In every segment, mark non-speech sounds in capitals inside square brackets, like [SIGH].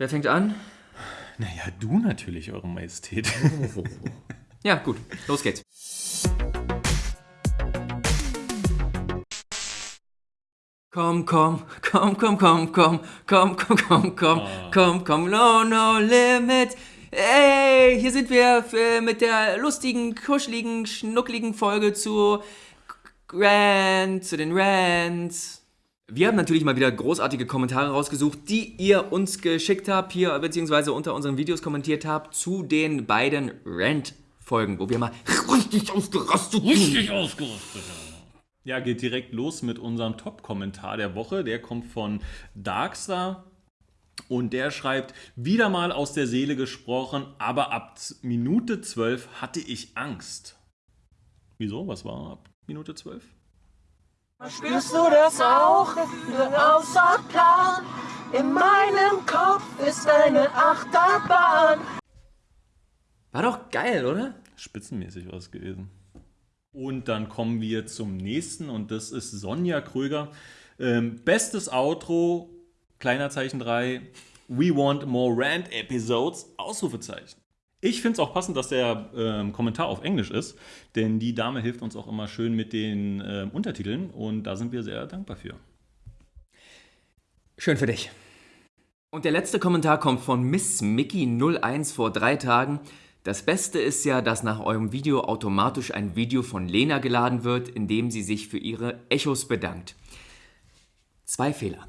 Wer fängt an? Naja, du natürlich, Eure Majestät. [LAUGHS] Ja, gut, los geht's. Komm, komm, komm, komm, komm, komm, komm, komm, komm, komm, komm, komm, no, no limit. Ey, hier sind wir mit der lustigen, kuscheligen, schnuckligen Folge zu Rant, zu den Rants. Wir haben natürlich mal wieder großartige Kommentare rausgesucht, die ihr uns geschickt habt, hier beziehungsweise unter unseren Videos kommentiert habt, zu den beiden Rant-Folgen, wo wir mal richtig ausgerastet sind. Richtig ausgerüstet. Ja, geht direkt los mit unserem Top-Kommentar der Woche. Der kommt von Darkstar. Und der schreibt, wieder mal aus der Seele gesprochen, aber ab Minute 12 hatte ich Angst. Wieso? Was war ab Minute 12? Spürst du das auch? Außer Plan. In meinem Kopf ist eine Achterbahn. War doch geil, oder? Spitzenmäßig was gewesen. Und dann kommen wir zum nächsten und das ist Sonja Kröger. Ähm, bestes Outro, kleiner Zeichen 3, We want more Rant Episodes, Ausrufezeichen. Ich finde es auch passend, dass der ähm, Kommentar auf Englisch ist, denn die Dame hilft uns auch immer schön mit den ähm, Untertiteln und da sind wir sehr dankbar für. Schön für dich. Und der letzte Kommentar kommt von Miss Mickey01 vor drei Tagen. Das Beste ist ja, dass nach eurem Video automatisch ein Video von Lena geladen wird, in dem sie sich für ihre Echos bedankt. Zwei Fehler.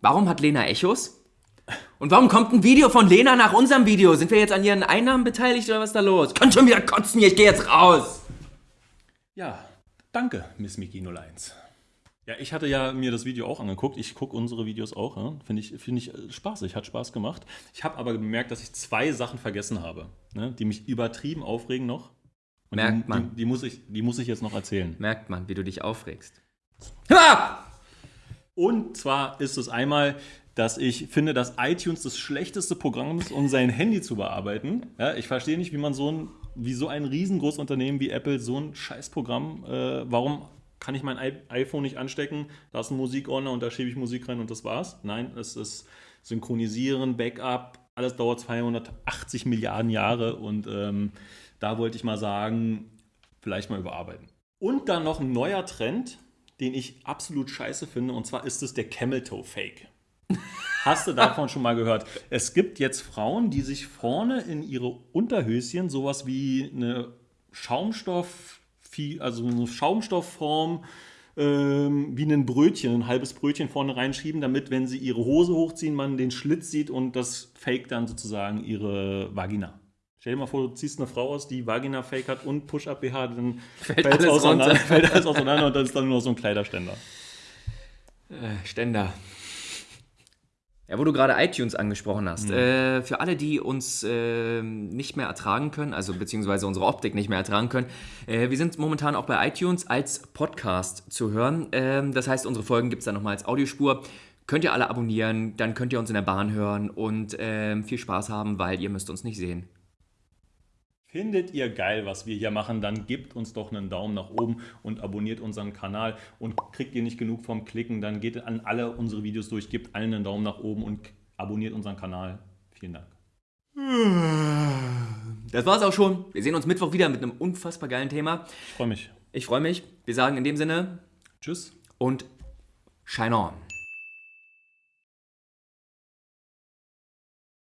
Warum hat Lena Echos? Und warum kommt ein Video von Lena nach unserem Video? Sind wir jetzt an ihren Einnahmen beteiligt oder was ist da los? Könnt schon wieder kotzen hier, ich gehe jetzt raus! Ja, danke, Miss Mickey 01. Ja, ich hatte ja mir das Video auch angeguckt. Ich gucke unsere Videos auch. Ja? Finde ich, find ich äh, spaßig, hat Spaß gemacht. Ich habe aber gemerkt, dass ich zwei Sachen vergessen habe, ne? die mich übertrieben aufregen noch. Und Merkt die, man. Die, die, muss ich, die muss ich jetzt noch erzählen. Merkt man, wie du dich aufregst. Ha! Und zwar ist es einmal, dass ich finde, dass iTunes das schlechteste Programm ist, um sein Handy zu bearbeiten. Ja, ich verstehe nicht, wie man so ein, wie so ein riesengroßes Unternehmen wie Apple so ein Scheißprogramm, äh, warum kann ich mein iPhone nicht anstecken, da ist ein Musikordner und da schiebe ich Musik rein und das war's. Nein, es ist Synchronisieren, Backup, alles dauert 280 Milliarden Jahre und ähm, da wollte ich mal sagen, vielleicht mal überarbeiten. Und dann noch ein neuer Trend, den ich absolut scheiße finde, und zwar ist es der Camel Toe Fake. Hast du davon schon mal gehört? Es gibt jetzt Frauen, die sich vorne in ihre Unterhöschen sowas wie eine Schaumstoff, also eine Schaumstoffform ähm, wie ein Brötchen, ein halbes Brötchen vorne reinschieben, damit, wenn sie ihre Hose hochziehen, man den Schlitz sieht und das fake dann sozusagen ihre Vagina. Stell dir mal vor, du ziehst eine Frau aus, die Vagina-Fake hat und Push-Up-BH, dann Fällt alles auseinander, runter. [LAUGHS] fällt alles auseinander und dann ist dann nur noch so ein Kleiderständer. Äh, Ständer. Ja, wo du gerade iTunes angesprochen hast. Äh, für alle, die uns äh, nicht mehr ertragen können, also beziehungsweise unsere Optik nicht mehr ertragen können, äh, wir sind momentan auch bei iTunes als Podcast zu hören. Ähm, das heißt, unsere Folgen gibt es dann nochmal als Audiospur. Könnt ihr alle abonnieren, dann könnt ihr uns in der Bahn hören und ähm, viel Spaß haben, weil ihr müsst uns nicht sehen. Findet ihr geil, was wir hier machen, dann gebt uns doch einen Daumen nach oben und abonniert unseren Kanal. Und kriegt ihr nicht genug vom Klicken, dann geht an alle unsere Videos durch, gebt allen einen Daumen nach oben und abonniert unseren Kanal. Vielen Dank. Das war's auch schon. Wir sehen uns Mittwoch wieder mit einem unfassbar geilen Thema. Ich freue mich. Ich freue mich. Wir sagen in dem Sinne Tschüss. und shine on.